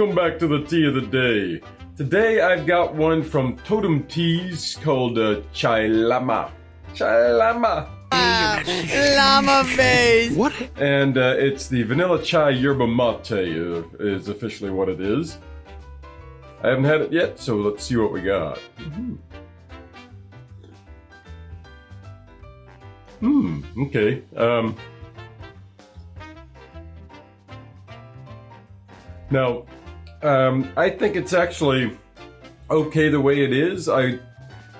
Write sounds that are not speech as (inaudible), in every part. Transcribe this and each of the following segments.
welcome back to the tea of the day. Today I've got one from Totem Teas called uh, Chai Lama. Chai Lama. Llama face. What? And uh, it's the Vanilla Chai Yerba Mate uh, is officially what it is. I haven't had it yet, so let's see what we got. Hmm, okay. Um, now, um, I think it's actually okay the way it is. I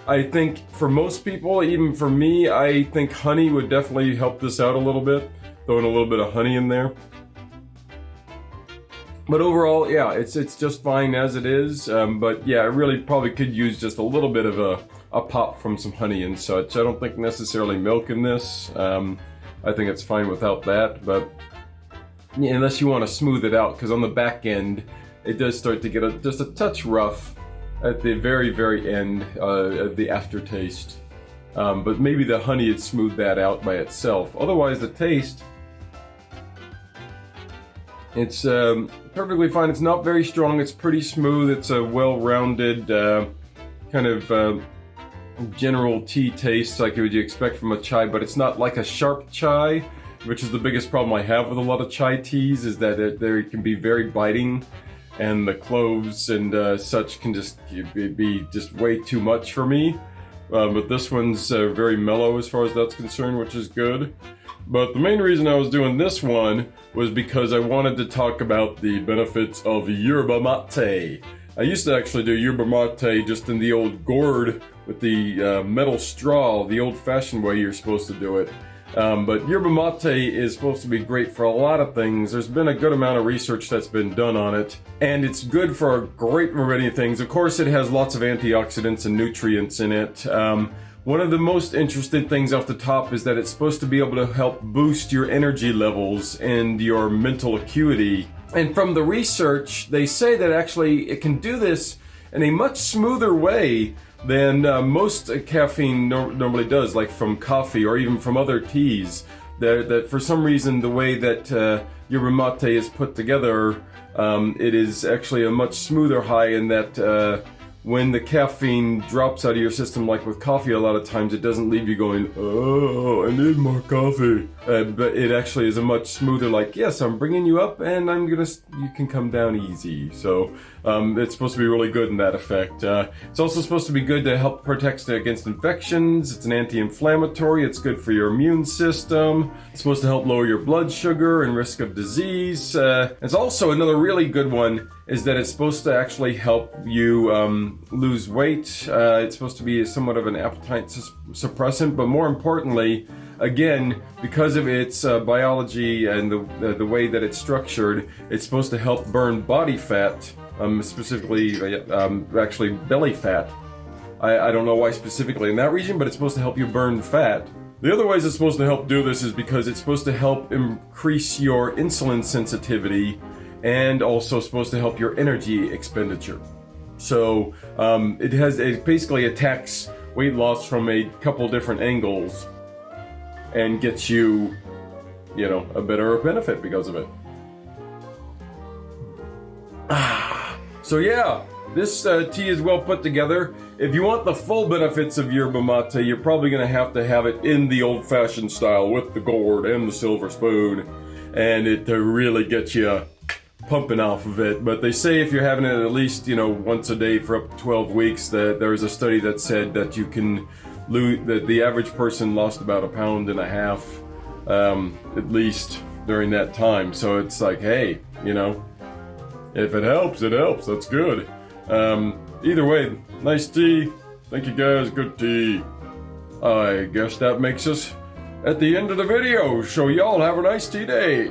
I think for most people, even for me, I think honey would definitely help this out a little bit. Throwing a little bit of honey in there. But overall, yeah, it's it's just fine as it is. Um, but yeah, I really probably could use just a little bit of a, a pop from some honey and such. I don't think necessarily milk in this. Um, I think it's fine without that. But yeah, unless you want to smooth it out, because on the back end, it does start to get a, just a touch rough at the very, very end uh, of the aftertaste. Um, but maybe the honey had smoothed that out by itself. Otherwise, the taste, it's um, perfectly fine. It's not very strong. It's pretty smooth. It's a well-rounded uh, kind of uh, general tea taste like you would expect from a chai, but it's not like a sharp chai, which is the biggest problem I have with a lot of chai teas, is that they can be very biting and the cloves and uh, such can just be just way too much for me. Uh, but this one's uh, very mellow as far as that's concerned, which is good. But the main reason I was doing this one was because I wanted to talk about the benefits of yerba mate. I used to actually do yerba mate just in the old gourd with the uh, metal straw, the old-fashioned way you're supposed to do it. Um, but yerba mate is supposed to be great for a lot of things. There's been a good amount of research that's been done on it, and it's good for a great variety of things. Of course, it has lots of antioxidants and nutrients in it. Um, one of the most interesting things off the top is that it's supposed to be able to help boost your energy levels and your mental acuity. And from the research, they say that actually it can do this in a much smoother way than uh, most caffeine no normally does, like from coffee or even from other teas. That, that for some reason, the way that uh, yerba mate is put together, um, it is actually a much smoother high in that uh, when the caffeine drops out of your system, like with coffee, a lot of times it doesn't leave you going, oh, I need more coffee. Uh, but it actually is a much smoother, like, yes, I'm bringing you up and I'm gonna, you can come down easy. So um, it's supposed to be really good in that effect. Uh, it's also supposed to be good to help protect against infections. It's an anti-inflammatory. It's good for your immune system. It's supposed to help lower your blood sugar and risk of disease. Uh, it's also another really good one is that it's supposed to actually help you um, lose weight. Uh, it's supposed to be somewhat of an appetite suppressant, but more importantly, again, because of its uh, biology and the, the way that it's structured, it's supposed to help burn body fat, um, specifically, uh, um, actually belly fat. I, I don't know why specifically in that region, but it's supposed to help you burn fat. The other ways it's supposed to help do this is because it's supposed to help increase your insulin sensitivity and also supposed to help your energy expenditure. So um, it has it basically attacks weight loss from a couple different angles and gets you, you know, a better benefit because of it. (sighs) so yeah, this uh, tea is well put together. If you want the full benefits of yerba mate, you're probably going to have to have it in the old-fashioned style with the gourd and the silver spoon, and it to really get you pumping off of it. But they say if you're having it at least, you know, once a day for up to 12 weeks, that there was a study that said that you can lose, that the average person lost about a pound and a half, um, at least during that time. So it's like, hey, you know, if it helps, it helps. That's good. Um, either way, nice tea. Thank you guys, good tea. I guess that makes us at the end of the video, so y'all have a nice tea day.